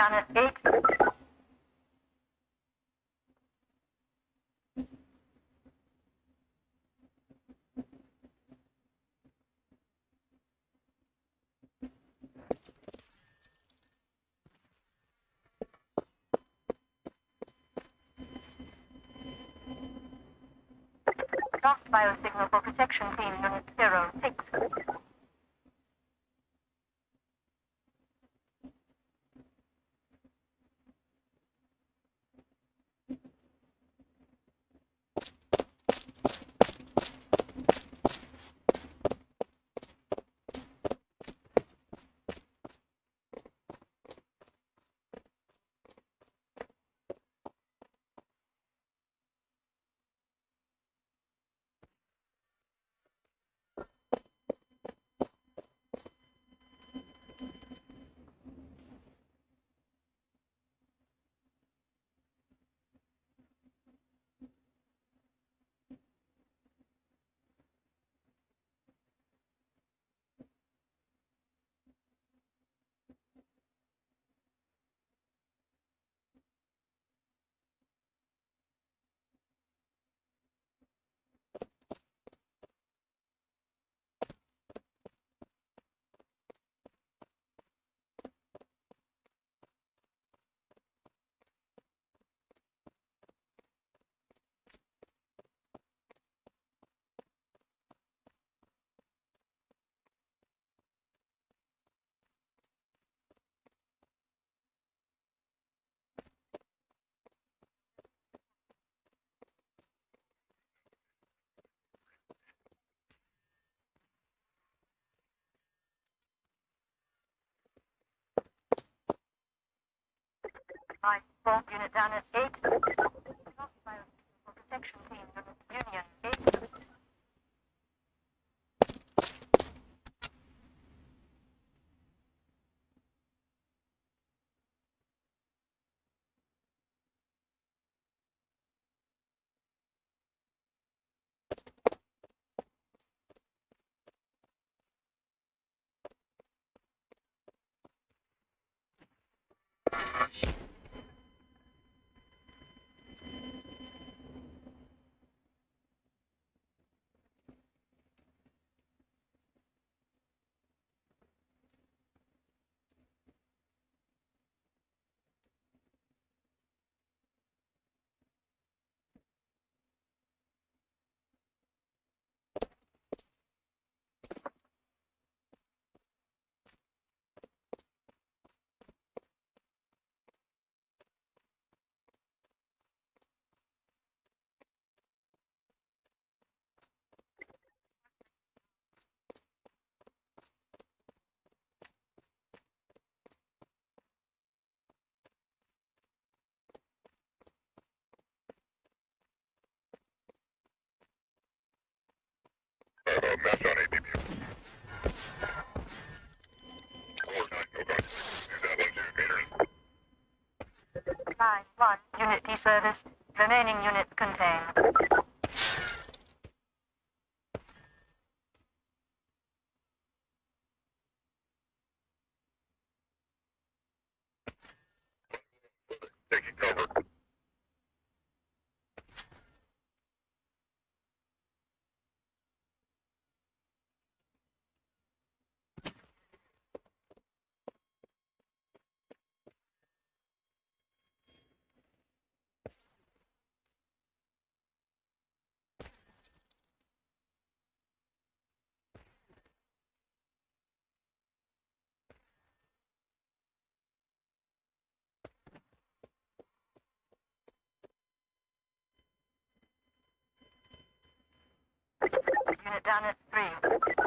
down at 8. Lost biosignal for protection team unit 06. Right, Bolt unit down at 8. Lost for protection Line 1, unit deserviced. Remaining units contained. Janus 3.